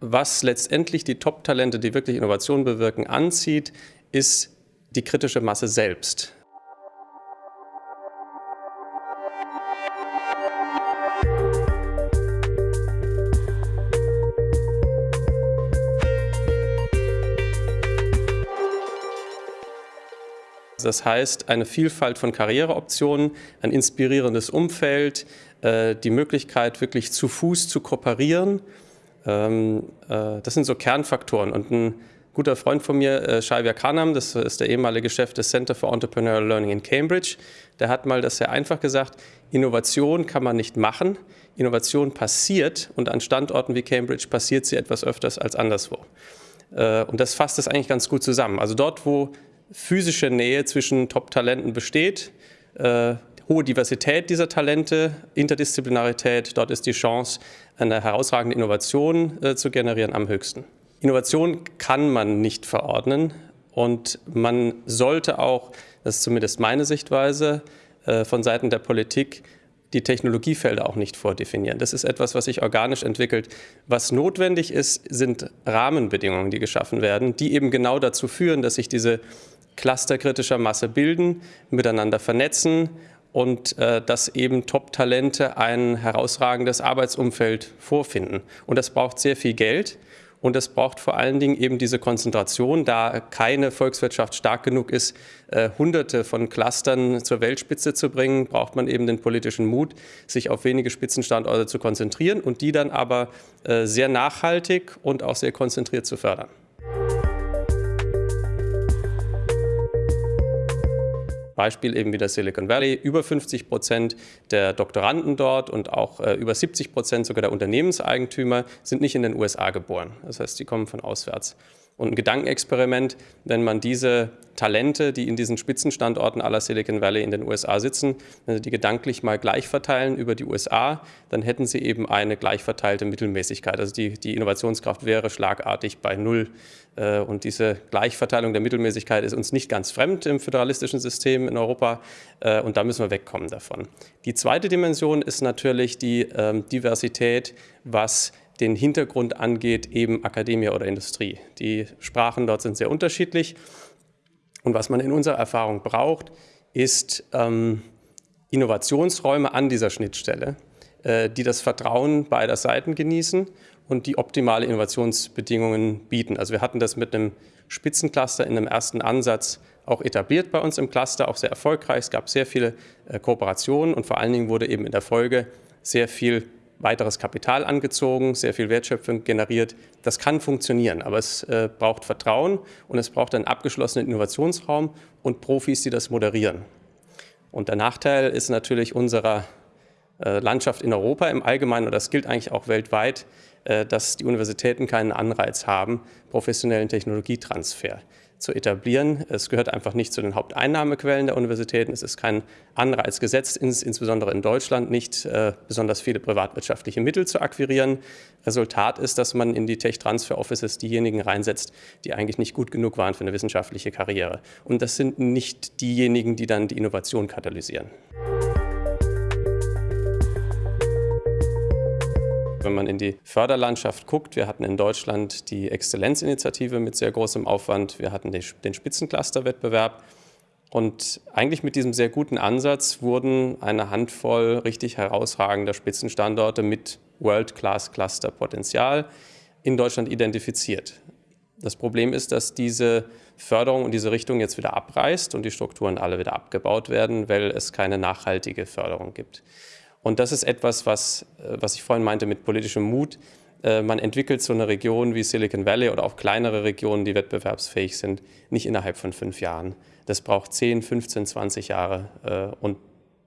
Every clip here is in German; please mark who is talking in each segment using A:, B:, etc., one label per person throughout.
A: was letztendlich die Top-Talente, die wirklich Innovation bewirken, anzieht, ist die kritische Masse selbst. Das heißt, eine Vielfalt von Karriereoptionen, ein inspirierendes Umfeld, äh, die Möglichkeit, wirklich zu Fuß zu kooperieren. Ähm, äh, das sind so Kernfaktoren. Und ein guter Freund von mir, äh, Shaiva Khanam, das ist der ehemalige Chef des Center for Entrepreneurial Learning in Cambridge, der hat mal das sehr einfach gesagt, Innovation kann man nicht machen, Innovation passiert und an Standorten wie Cambridge passiert sie etwas öfters als anderswo. Und das fasst es eigentlich ganz gut zusammen. Also dort, wo physische Nähe zwischen Top-Talenten besteht, äh, hohe Diversität dieser Talente, Interdisziplinarität, dort ist die Chance, eine herausragende Innovation äh, zu generieren am höchsten. Innovation kann man nicht verordnen und man sollte auch, das ist zumindest meine Sichtweise, äh, von Seiten der Politik die Technologiefelder auch nicht vordefinieren. Das ist etwas, was sich organisch entwickelt. Was notwendig ist, sind Rahmenbedingungen, die geschaffen werden, die eben genau dazu führen, dass sich diese Cluster kritischer Masse bilden, miteinander vernetzen und äh, dass eben Top-Talente ein herausragendes Arbeitsumfeld vorfinden. Und das braucht sehr viel Geld. Und es braucht vor allen Dingen eben diese Konzentration, da keine Volkswirtschaft stark genug ist, äh, hunderte von Clustern zur Weltspitze zu bringen, braucht man eben den politischen Mut, sich auf wenige Spitzenstandorte zu konzentrieren und die dann aber äh, sehr nachhaltig und auch sehr konzentriert zu fördern. Beispiel eben wieder Silicon Valley. Über 50 Prozent der Doktoranden dort und auch äh, über 70 Prozent sogar der Unternehmenseigentümer sind nicht in den USA geboren. Das heißt, die kommen von auswärts. Und ein Gedankenexperiment, wenn man diese Talente, die in diesen Spitzenstandorten aller Silicon Valley in den USA sitzen, wenn Sie die gedanklich mal gleich verteilen über die USA, dann hätten Sie eben eine gleich verteilte Mittelmäßigkeit. Also die, die Innovationskraft wäre schlagartig bei Null. Äh, und diese Gleichverteilung der Mittelmäßigkeit ist uns nicht ganz fremd im föderalistischen System in Europa. Äh, und da müssen wir wegkommen davon. Die zweite Dimension ist natürlich die ähm, Diversität, was den Hintergrund angeht, eben Akademie oder Industrie. Die Sprachen dort sind sehr unterschiedlich. Und was man in unserer Erfahrung braucht, ist ähm, Innovationsräume an dieser Schnittstelle, äh, die das Vertrauen beider Seiten genießen und die optimale Innovationsbedingungen bieten. Also wir hatten das mit einem Spitzencluster in einem ersten Ansatz auch etabliert bei uns im Cluster, auch sehr erfolgreich. Es gab sehr viele äh, Kooperationen und vor allen Dingen wurde eben in der Folge sehr viel weiteres Kapital angezogen, sehr viel Wertschöpfung generiert. Das kann funktionieren, aber es äh, braucht Vertrauen und es braucht einen abgeschlossenen Innovationsraum und Profis, die das moderieren. Und der Nachteil ist natürlich unserer äh, Landschaft in Europa im Allgemeinen, und das gilt eigentlich auch weltweit, äh, dass die Universitäten keinen Anreiz haben, professionellen Technologietransfer zu etablieren. Es gehört einfach nicht zu den Haupteinnahmequellen der Universitäten. Es ist kein Anreiz gesetzt, ins, insbesondere in Deutschland nicht äh, besonders viele privatwirtschaftliche Mittel zu akquirieren. Resultat ist, dass man in die Tech-Transfer-Offices diejenigen reinsetzt, die eigentlich nicht gut genug waren für eine wissenschaftliche Karriere. Und das sind nicht diejenigen, die dann die Innovation katalysieren. Wenn man in die Förderlandschaft guckt, wir hatten in Deutschland die Exzellenzinitiative mit sehr großem Aufwand, wir hatten den Spitzencluster-Wettbewerb und eigentlich mit diesem sehr guten Ansatz wurden eine Handvoll richtig herausragender Spitzenstandorte mit World-Class-Cluster-Potenzial in Deutschland identifiziert. Das Problem ist, dass diese Förderung und diese Richtung jetzt wieder abreißt und die Strukturen alle wieder abgebaut werden, weil es keine nachhaltige Förderung gibt. Und das ist etwas, was, äh, was ich vorhin meinte mit politischem Mut. Äh, man entwickelt so eine Region wie Silicon Valley oder auch kleinere Regionen, die wettbewerbsfähig sind, nicht innerhalb von fünf Jahren. Das braucht 10, 15, 20 Jahre. Äh, und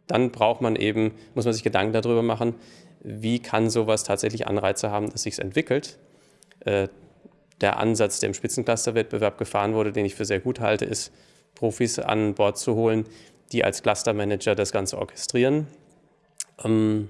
A: dann braucht man eben, muss man sich Gedanken darüber machen, wie kann sowas tatsächlich Anreize haben, dass sich es entwickelt. Der Ansatz, der im Spitzencluster-Wettbewerb gefahren wurde, den ich für sehr gut halte, ist, Profis an Bord zu holen, die als Clustermanager das Ganze orchestrieren, ähm,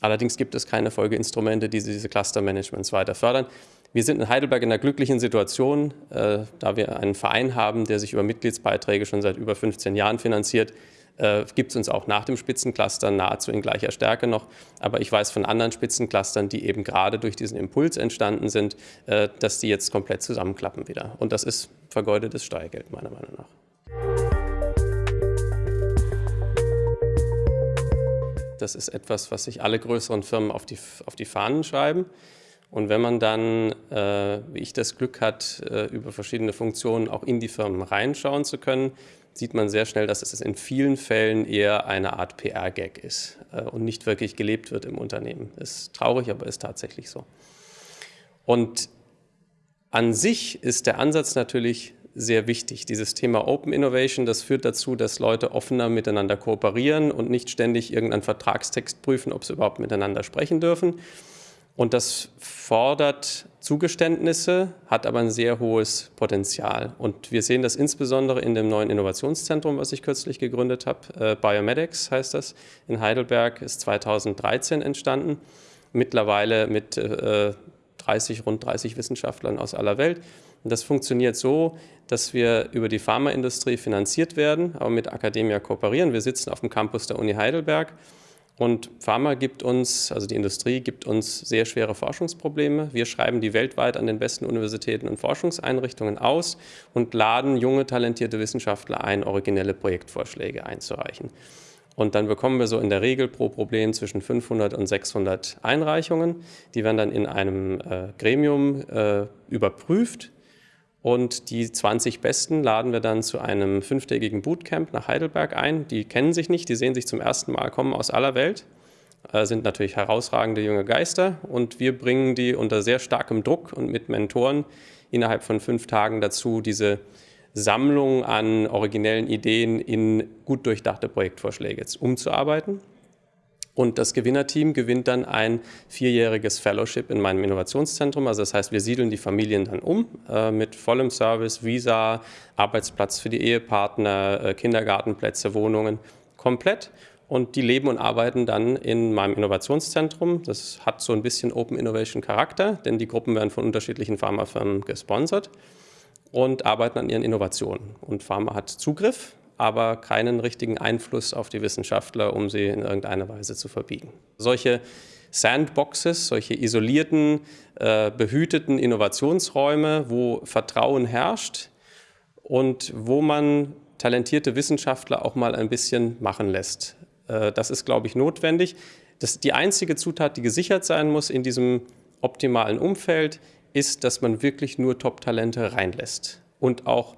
A: allerdings gibt es keine Folgeinstrumente, die diese Cluster-Managements weiter fördern. Wir sind in Heidelberg in einer glücklichen Situation, äh, da wir einen Verein haben, der sich über Mitgliedsbeiträge schon seit über 15 Jahren finanziert, äh, gibt es uns auch nach dem Spitzencluster nahezu in gleicher Stärke noch. Aber ich weiß von anderen Spitzenclustern, die eben gerade durch diesen Impuls entstanden sind, äh, dass die jetzt komplett zusammenklappen wieder. Und das ist vergeudetes Steuergeld meiner Meinung nach. Das ist etwas, was sich alle größeren Firmen auf die, auf die Fahnen schreiben. Und wenn man dann, äh, wie ich das Glück hat, äh, über verschiedene Funktionen auch in die Firmen reinschauen zu können, sieht man sehr schnell, dass es in vielen Fällen eher eine Art PR-Gag ist äh, und nicht wirklich gelebt wird im Unternehmen. Ist traurig, aber ist tatsächlich so. Und an sich ist der Ansatz natürlich sehr wichtig. Dieses Thema Open Innovation, das führt dazu, dass Leute offener miteinander kooperieren und nicht ständig irgendeinen Vertragstext prüfen, ob sie überhaupt miteinander sprechen dürfen. Und das fordert Zugeständnisse, hat aber ein sehr hohes Potenzial. Und wir sehen das insbesondere in dem neuen Innovationszentrum, was ich kürzlich gegründet habe. Äh, Biomedics heißt das, in Heidelberg, ist 2013 entstanden. Mittlerweile mit äh, 30, rund 30 Wissenschaftlern aus aller Welt. Das funktioniert so, dass wir über die Pharmaindustrie finanziert werden, aber mit Akademia kooperieren. Wir sitzen auf dem Campus der Uni Heidelberg und Pharma gibt uns, also die Industrie gibt uns sehr schwere Forschungsprobleme. Wir schreiben die weltweit an den besten Universitäten und Forschungseinrichtungen aus und laden junge, talentierte Wissenschaftler ein, originelle Projektvorschläge einzureichen. Und dann bekommen wir so in der Regel pro Problem zwischen 500 und 600 Einreichungen. Die werden dann in einem äh, Gremium äh, überprüft und die 20 Besten laden wir dann zu einem fünftägigen Bootcamp nach Heidelberg ein. Die kennen sich nicht, die sehen sich zum ersten Mal, kommen aus aller Welt, äh, sind natürlich herausragende junge Geister und wir bringen die unter sehr starkem Druck und mit Mentoren innerhalb von fünf Tagen dazu, diese Sammlung an originellen Ideen in gut durchdachte Projektvorschläge umzuarbeiten. Und das Gewinnerteam gewinnt dann ein vierjähriges Fellowship in meinem Innovationszentrum. Also das heißt, wir siedeln die Familien dann um äh, mit vollem Service, Visa, Arbeitsplatz für die Ehepartner, äh, Kindergartenplätze, Wohnungen, komplett. Und die leben und arbeiten dann in meinem Innovationszentrum. Das hat so ein bisschen Open Innovation Charakter, denn die Gruppen werden von unterschiedlichen Pharmafirmen gesponsert und arbeiten an ihren Innovationen. Und Pharma hat Zugriff aber keinen richtigen Einfluss auf die Wissenschaftler, um sie in irgendeiner Weise zu verbiegen. Solche Sandboxes, solche isolierten, äh, behüteten Innovationsräume, wo Vertrauen herrscht und wo man talentierte Wissenschaftler auch mal ein bisschen machen lässt. Äh, das ist, glaube ich, notwendig. Das, die einzige Zutat, die gesichert sein muss in diesem optimalen Umfeld, ist, dass man wirklich nur Top-Talente reinlässt und auch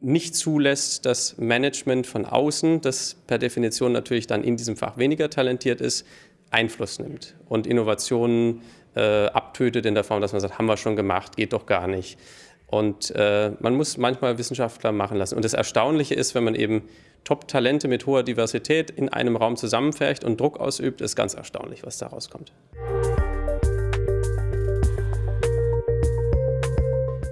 A: nicht zulässt, dass Management von außen, das per Definition natürlich dann in diesem Fach weniger talentiert ist, Einfluss nimmt und Innovationen äh, abtötet in der Form, dass man sagt, haben wir schon gemacht, geht doch gar nicht. Und äh, man muss manchmal Wissenschaftler machen lassen. Und das Erstaunliche ist, wenn man eben Top-Talente mit hoher Diversität in einem Raum zusammenfärcht und Druck ausübt, ist ganz erstaunlich, was da rauskommt.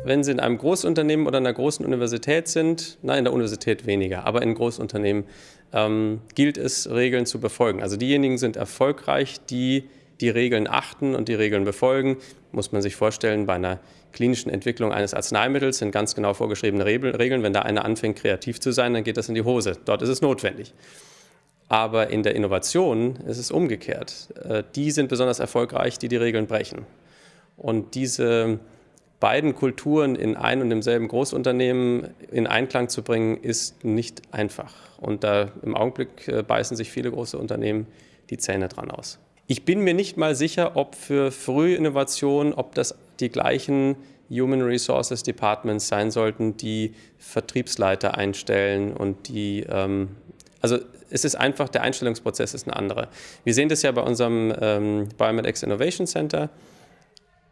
A: Wenn Sie in einem Großunternehmen oder einer großen Universität sind, nein, in der Universität weniger, aber in Großunternehmen ähm, gilt es, Regeln zu befolgen. Also diejenigen sind erfolgreich, die die Regeln achten und die Regeln befolgen. Muss man sich vorstellen, bei einer klinischen Entwicklung eines Arzneimittels sind ganz genau vorgeschriebene Regeln. Wenn da einer anfängt, kreativ zu sein, dann geht das in die Hose. Dort ist es notwendig. Aber in der Innovation ist es umgekehrt. Äh, die sind besonders erfolgreich, die die Regeln brechen. Und diese beiden Kulturen in ein und demselben Großunternehmen in Einklang zu bringen, ist nicht einfach. Und da im Augenblick äh, beißen sich viele große Unternehmen die Zähne dran aus. Ich bin mir nicht mal sicher, ob für frühe Innovation, ob das die gleichen Human Resources Departments sein sollten, die Vertriebsleiter einstellen und die, ähm, also es ist einfach, der Einstellungsprozess ist ein anderer. Wir sehen das ja bei unserem ähm, Biomedex Innovation Center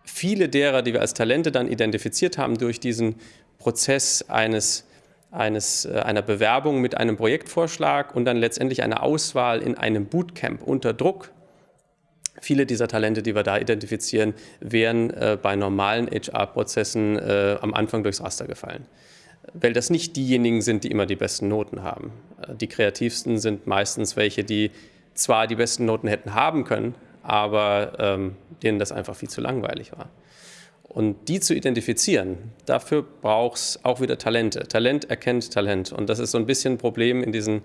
A: viele derer, die wir als Talente dann identifiziert haben durch diesen Prozess eines, eines, äh, einer Bewerbung mit einem Projektvorschlag und dann letztendlich einer Auswahl in einem Bootcamp unter Druck, Viele dieser Talente, die wir da identifizieren, wären äh, bei normalen HR-Prozessen äh, am Anfang durchs Raster gefallen. Weil das nicht diejenigen sind, die immer die besten Noten haben. Äh, die kreativsten sind meistens welche, die zwar die besten Noten hätten haben können, aber ähm, denen das einfach viel zu langweilig war. Und die zu identifizieren, dafür braucht es auch wieder Talente. Talent erkennt Talent. Und das ist so ein bisschen ein Problem in diesen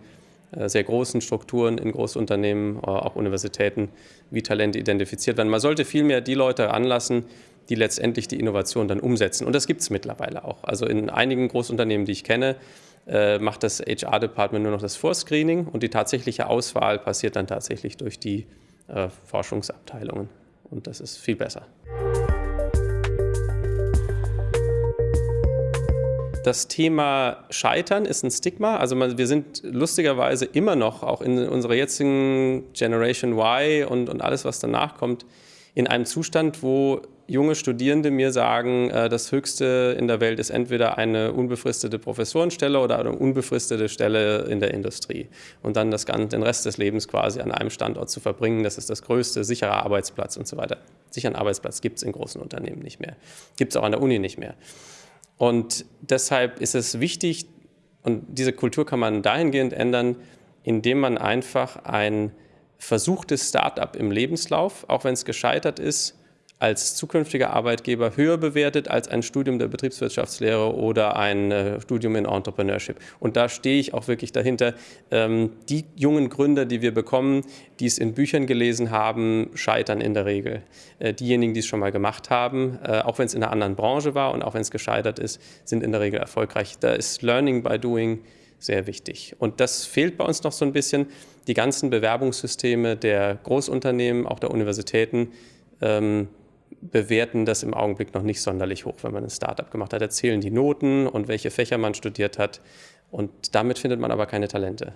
A: äh, sehr großen Strukturen in Großunternehmen, äh, auch Universitäten, wie Talente identifiziert werden. Man sollte vielmehr die Leute anlassen, die letztendlich die Innovation dann umsetzen. Und das gibt es mittlerweile auch. Also in einigen Großunternehmen, die ich kenne, äh, macht das HR-Department nur noch das Vorscreening und die tatsächliche Auswahl passiert dann tatsächlich durch die äh, Forschungsabteilungen. Und das ist viel besser. Das Thema Scheitern ist ein Stigma. Also wir sind lustigerweise immer noch, auch in unserer jetzigen Generation Y und, und alles, was danach kommt, in einem Zustand, wo junge Studierende mir sagen, äh, das Höchste in der Welt ist entweder eine unbefristete Professorenstelle oder eine unbefristete Stelle in der Industrie. Und dann das Ganze, den Rest des Lebens quasi an einem Standort zu verbringen, das ist das größte, sichere Arbeitsplatz und so weiter. Sicheren Arbeitsplatz gibt es in großen Unternehmen nicht mehr. Gibt es auch an der Uni nicht mehr. Und deshalb ist es wichtig, und diese Kultur kann man dahingehend ändern, indem man einfach ein versuchtes Start-up im Lebenslauf, auch wenn es gescheitert ist, als zukünftiger Arbeitgeber höher bewertet als ein Studium der Betriebswirtschaftslehre oder ein äh, Studium in Entrepreneurship. Und da stehe ich auch wirklich dahinter. Ähm, die jungen Gründer, die wir bekommen, die es in Büchern gelesen haben, scheitern in der Regel. Äh, diejenigen, die es schon mal gemacht haben, äh, auch wenn es in einer anderen Branche war und auch wenn es gescheitert ist, sind in der Regel erfolgreich. Da ist Learning by Doing sehr wichtig. Und das fehlt bei uns noch so ein bisschen. Die ganzen Bewerbungssysteme der Großunternehmen, auch der Universitäten, ähm, bewerten das im Augenblick noch nicht sonderlich hoch, wenn man ein Startup gemacht hat. Erzählen die Noten und welche Fächer man studiert hat. Und damit findet man aber keine Talente.